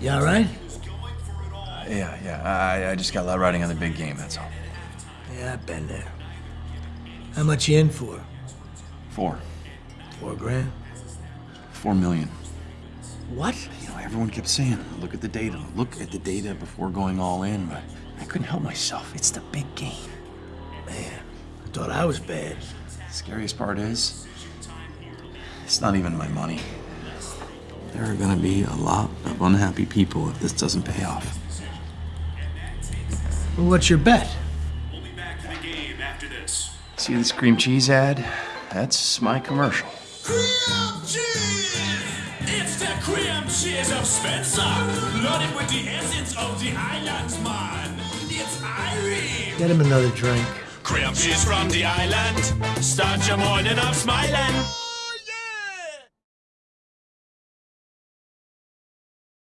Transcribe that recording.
You all right? Yeah, yeah. I, I just got a lot riding on the big game, that's all. Yeah, I've been there. How much you in for? Four. Four grand? Four million. What? You know, everyone kept saying, look at the data, look at the data before going all in, but I couldn't help myself. It's the big game. Man, I thought I was bad. The scariest part is, it's not even my money. There are gonna be a lot of unhappy people if this doesn't pay off. Well, what's your bet? We'll be back to the game after this. See this cream cheese ad? That's my commercial. Cream cheese! It's the cream cheese of Spencer, loaded with the essence of the islands, man. It's Irish. Get him another drink. Cream cheese from the island. Start your morning off smiling.